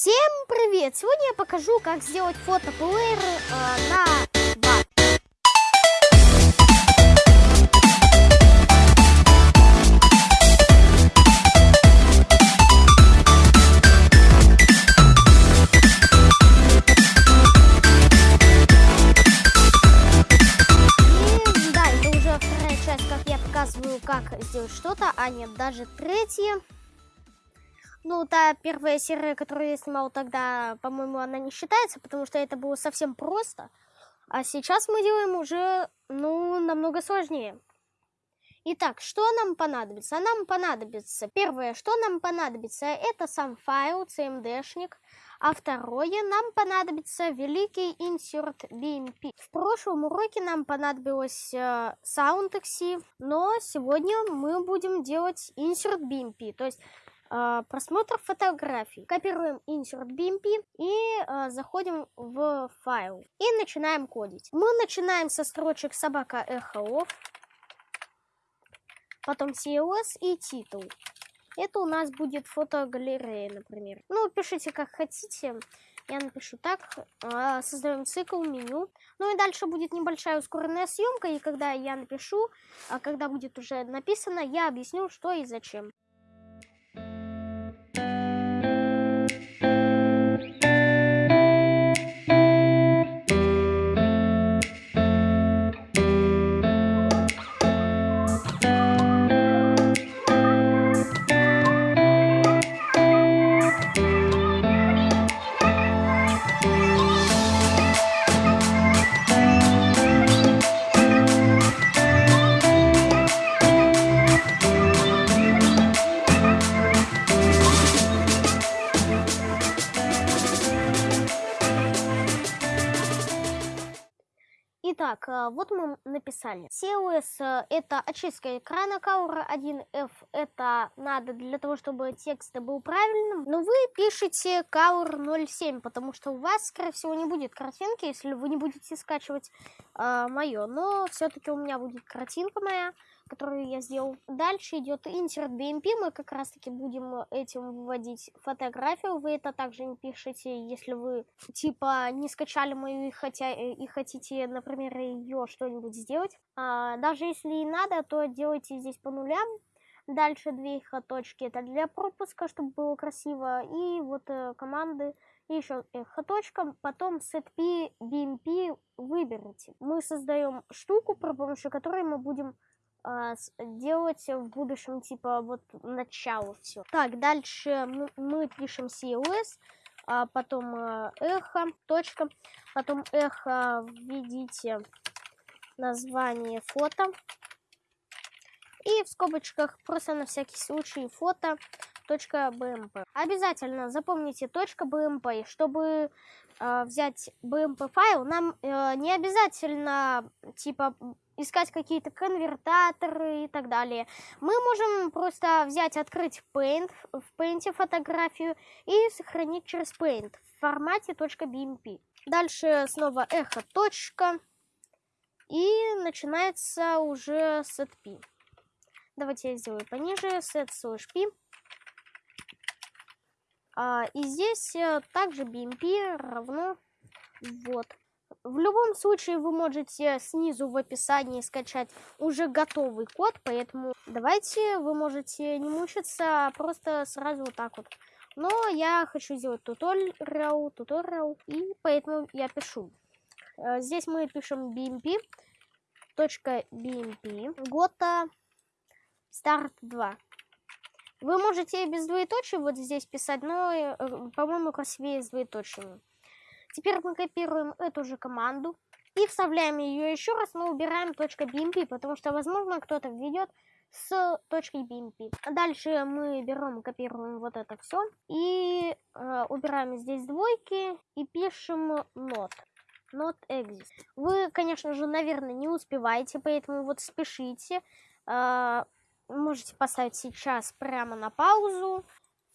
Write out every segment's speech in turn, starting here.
Всем привет! Сегодня я покажу, как сделать фотоплеер э, на 2. И да, это уже вторая часть, как я показываю, как сделать что-то, а нет, даже третья. Ну, та первая серия, которую я снимал тогда, по-моему, она не считается, потому что это было совсем просто. А сейчас мы делаем уже, ну, намного сложнее. Итак, что нам понадобится? Нам понадобится, первое, что нам понадобится, это сам файл, cmd-шник. А второе, нам понадобится великий insert BMP. В прошлом уроке нам понадобилось э, SoundXC, но сегодня мы будем делать insert BMP, то есть просмотр фотографий. Копируем insert BMP и э, заходим в файл. И начинаем кодить. Мы начинаем со строчек собака эхо потом CLS и титул. Это у нас будет фотогалерея, например. Ну, пишите как хотите. Я напишу так. А, Создаем цикл, меню. Ну и дальше будет небольшая ускоренная съемка. И когда я напишу, а когда будет уже написано, я объясню, что и зачем. Итак, а, вот мы написали. CLS э, это очистка экрана, Color 1F это надо для того, чтобы текст был правильным. Но вы пишете Color 07, потому что у вас, скорее всего, не будет картинки, если вы не будете скачивать э, мое. Но все-таки у меня будет картинка моя которую я сделал. Дальше идет insert BMP, мы как раз таки будем этим вводить фотографию. Вы это также не пишете, если вы типа не скачали мою и, хотя, и хотите, например, ее что-нибудь сделать. А, даже если и надо, то делайте здесь по нулям. Дальше две точки это для пропуска, чтобы было красиво. И вот э, команды и еще эхо потом setp bmp выберите. Мы создаем штуку, при помощи которой мы будем делать в будущем, типа, вот начало все. Так, дальше мы, пишем CLS, а потом э, эхо, точка, потом эхо введите название фото. И в скобочках просто на всякий случай фото .bmp. Обязательно запомните .bmp, чтобы э, взять bmp файл, нам э, не обязательно типа искать какие-то конвертаторы и так далее. Мы можем просто взять, открыть Paint, в Paint фотографию и сохранить через Paint в формате .bmp. Дальше снова эхо точка и начинается уже setp. Давайте я сделаю пониже, set slash p. А, и здесь э, также bmp равно вот. В любом случае вы можете снизу в описании скачать уже готовый код, поэтому давайте вы можете не мучиться, а просто сразу вот так вот. Но я хочу сделать туториал, туториал, и поэтому я пишу. Э, здесь мы пишем bmp, точка .bmp, гота, старт 2. Вы можете без двоеточия вот здесь писать, но, э, по-моему, красивее с двоеточиями. Теперь мы копируем эту же команду и вставляем ее еще раз, но убираем .bmp, потому что, возможно, кто-то введет с точкой BMP. Дальше мы берем, копируем вот это все и э, убираем здесь двойки и пишем not. Not exist. Вы, конечно же, наверное, не успеваете, поэтому вот спешите. Э, можете поставить сейчас прямо на паузу.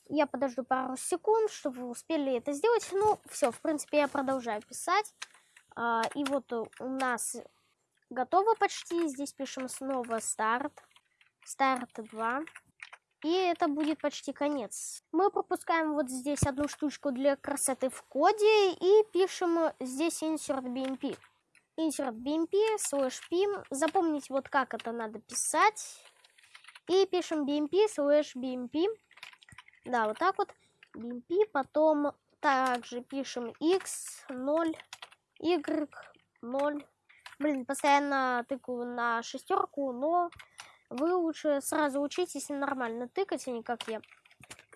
Я подожду пару секунд, чтобы вы успели это сделать. Ну, все, в принципе, я продолжаю писать. А, и вот у нас готово почти. Здесь пишем снова старт. Старт 2. И это будет почти конец. Мы пропускаем вот здесь одну штучку для красоты в коде и пишем здесь insert bmp. Insert bmp slash pim. Запомнить вот как это надо писать. И пишем bmp slash bmp. Да, вот так вот. bmp. Потом также пишем x0, y0. Блин, постоянно тыкаю на шестерку, но вы лучше сразу учитесь нормально тыкать, а не как я.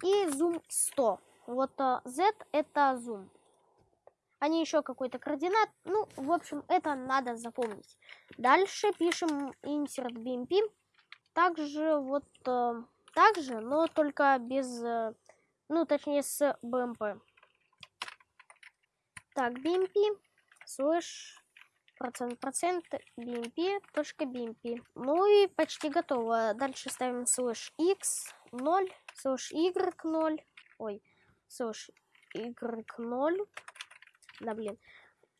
И зум 100. Вот Z это зум. Они еще какой-то координат. Ну, в общем, это надо запомнить. Дальше пишем insert bmp. Также вот uh, так же, но только без, uh, ну, точнее, с bmp. Так, bmp слэш процент процент bmp точка bmp ну и почти готово. Дальше ставим слэш x 0 слэш y 0 ой слэш y 0 да блин.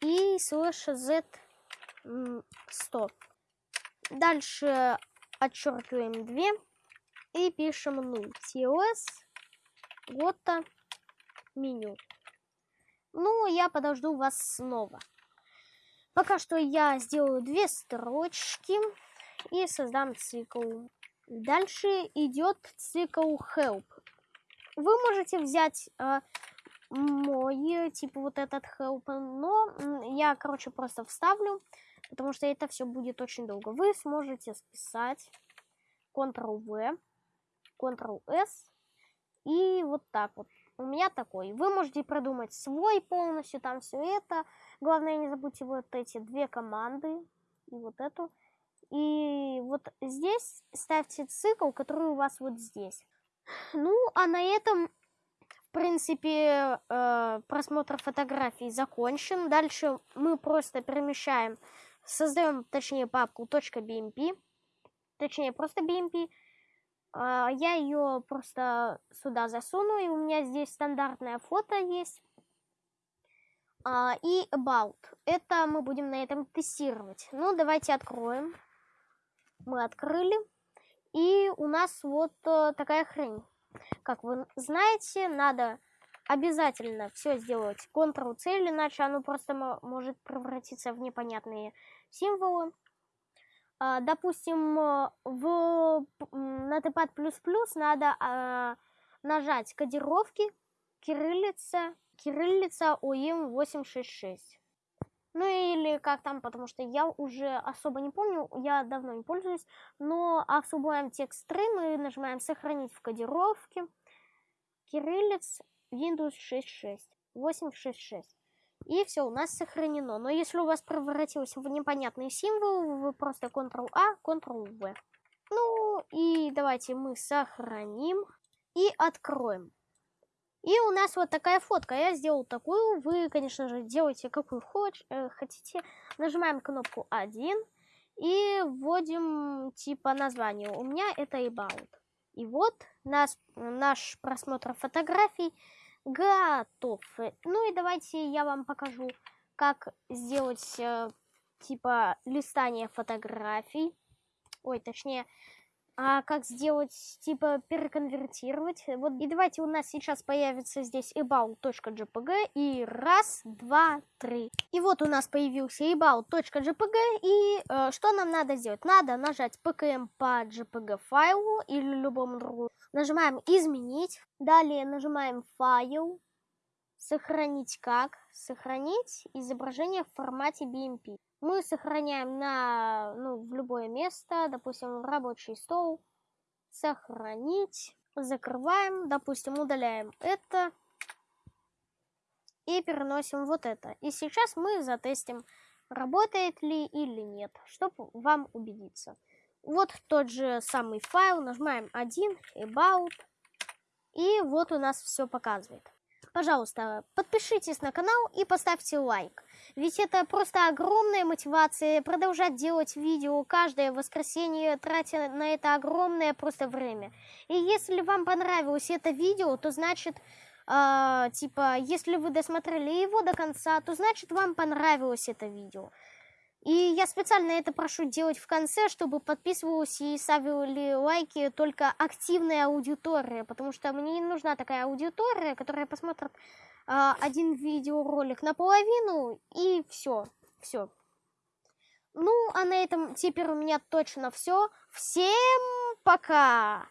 И слэш z 100 дальше отчеркиваем 2 и пишем 0 ts гота меню ну я подожду вас снова Пока что я сделаю две строчки и создам цикл. Дальше идет цикл help. Вы можете взять э, мой, типа вот этот help, но я, короче, просто вставлю, потому что это все будет очень долго. Вы сможете списать Ctrl-V, Ctrl-S и вот так вот. У меня такой. Вы можете продумать свой полностью, там все это. Главное, не забудьте вот эти две команды и вот эту. И вот здесь ставьте цикл, который у вас вот здесь. Ну, а на этом, в принципе, э, просмотр фотографий закончен. Дальше мы просто перемещаем, создаем, точнее, папку .bmp, точнее, просто bmp. Э, я ее просто сюда засуну, и у меня здесь стандартное фото есть. А, и about. Это мы будем на этом тестировать. Ну, давайте откроем. Мы открыли. И у нас вот э, такая хрень. Как вы знаете, надо обязательно все сделать Ctrl-C, иначе оно просто может превратиться в непонятные символы. А, допустим, э, в Notepad++ надо а, нажать кодировки, кириллица, кириллица ОИМ 866. Ну или как там, потому что я уже особо не помню, я давно не пользуюсь. Но особуем текст стрим мы нажимаем сохранить в кодировке. Кириллиц Windows 6.6. 866. И все, у нас сохранено. Но если у вас превратилось в непонятный символ, вы просто Ctrl-A, Ctrl-V. Ну и давайте мы сохраним и откроем. И у нас вот такая фотка. Я сделал такую. Вы, конечно же, делайте какую хоч э, хотите. Нажимаем кнопку 1 и вводим типа название. У меня это about. И вот нас, наш просмотр фотографий готов. Ну и давайте я вам покажу, как сделать э, типа листание фотографий. Ой, точнее, а как сделать, типа, переконвертировать. Вот, и давайте у нас сейчас появится здесь about.jpg, и раз, два, три. И вот у нас появился about.jpg, и э, что нам надо сделать? Надо нажать pkm по jpg файлу или любому другому. Нажимаем изменить, далее нажимаем файл, сохранить как, сохранить изображение в формате BMP мы сохраняем на, ну, в любое место, допустим, в рабочий стол, сохранить, закрываем, допустим, удаляем это и переносим вот это. И сейчас мы затестим, работает ли или нет, чтобы вам убедиться. Вот тот же самый файл, нажимаем 1, about, и вот у нас все показывает. Пожалуйста, подпишитесь на канал и поставьте лайк. Ведь это просто огромная мотивация продолжать делать видео каждое воскресенье, тратя на это огромное просто время. И если вам понравилось это видео, то значит, э, типа, если вы досмотрели его до конца, то значит вам понравилось это видео. И я специально это прошу делать в конце, чтобы подписывалась и ставили лайки только активная аудитория, потому что мне не нужна такая аудитория, которая посмотрит э, один видеоролик наполовину и все, все. Ну, а на этом теперь у меня точно все. Всем пока!